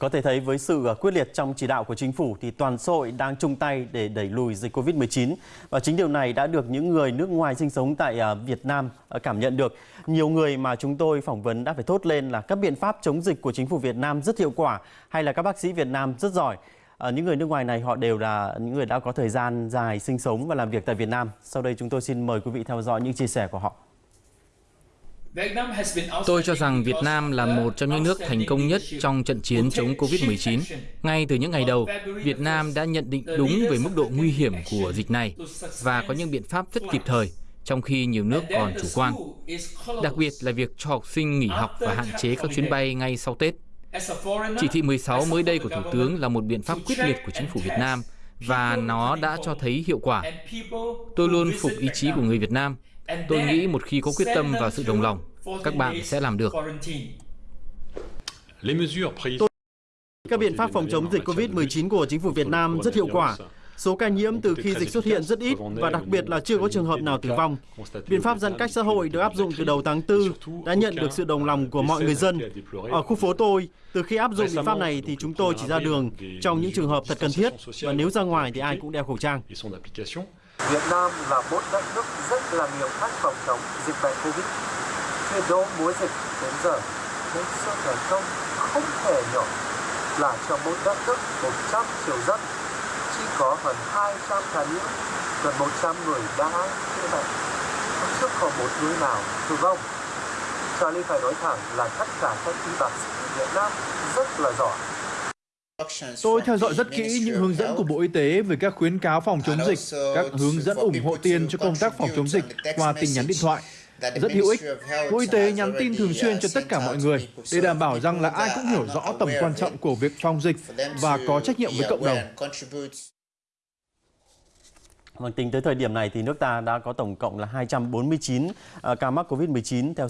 Có thể thấy với sự à, quyết liệt trong chỉ đạo của chính phủ thì toàn xã hội đang chung tay để đẩy lùi dịch Covid-19 và chính điều này đã được những người nước ngoài sinh sống tại à, Việt Nam à, cảm nhận được. Nhiều người mà chúng tôi phỏng vấn đã phải thốt lên là các biện pháp chống dịch của chính phủ Việt Nam rất hiệu quả hay là các bác sĩ Việt Nam rất giỏi. À, những người nước ngoài này họ đều là những người đã có thời gian dài sinh sống và làm việc tại Việt Nam. Sau đây chúng tôi xin mời quý vị theo dõi những chia sẻ của họ. Tôi cho rằng Việt Nam là một trong những nước thành công nhất trong trận chiến chống Covid-19. Ngay từ những ngày đầu, Việt Nam đã nhận định đúng về mức độ nguy hiểm của dịch này và có những biện pháp rất kịp thời, trong khi nhiều nước còn chủ quan. Đặc biệt là việc cho học sinh nghỉ học và hạn chế các chuyến bay ngay sau Tết. Chỉ thị 16 mới đây của Thủ tướng là một biện pháp quyết liệt của chính phủ Việt Nam và nó đã cho thấy hiệu quả. Tôi luôn phục ý chí của người Việt Nam. Tôi nghĩ một khi có quyết tâm và sự đồng lòng, các bạn sẽ làm được. Các biện pháp phòng chống dịch Covid-19 của chính phủ Việt Nam rất hiệu quả. Số ca nhiễm từ khi dịch xuất hiện rất ít và đặc biệt là chưa có trường hợp nào tử vong. Biện pháp giãn cách xã hội được áp dụng từ đầu tháng 4 đã nhận được sự đồng lòng của mọi người dân. Ở khu phố tôi, từ khi áp dụng biện pháp này thì chúng tôi chỉ ra đường trong những trường hợp thật cần thiết và nếu ra ngoài thì ai cũng đeo khẩu trang. Việt Nam là một đất nước rất là nhiều cách phòng chống dịch bệnh Covid. Từ đầu mối dịch đến giờ, những sự thành công không thể nhỏ là cho một đất nước 100 triệu dân chỉ có hơn 200 ca nhiễm, gần 100 người đã chữa bệnh. Không chưa có một người nào tử vong. Charlie phải nói thẳng là tất cả các y bác sĩ Việt Nam rất là giỏi. Tôi theo dõi rất kỹ những hướng dẫn của Bộ Y tế về các khuyến cáo phòng chống dịch, các hướng dẫn ủng hộ tiền cho công tác phòng chống dịch qua tin nhắn điện thoại. Rất hữu ích. Bộ Y tế nhắn tin thường xuyên cho tất cả mọi người để đảm bảo rằng là ai cũng hiểu rõ tầm quan trọng của việc phòng dịch và có trách nhiệm với cộng đồng. Vâng, tính tới thời điểm này thì nước ta đã có tổng cộng là 249 ờ, ca mắc Covid-19 theo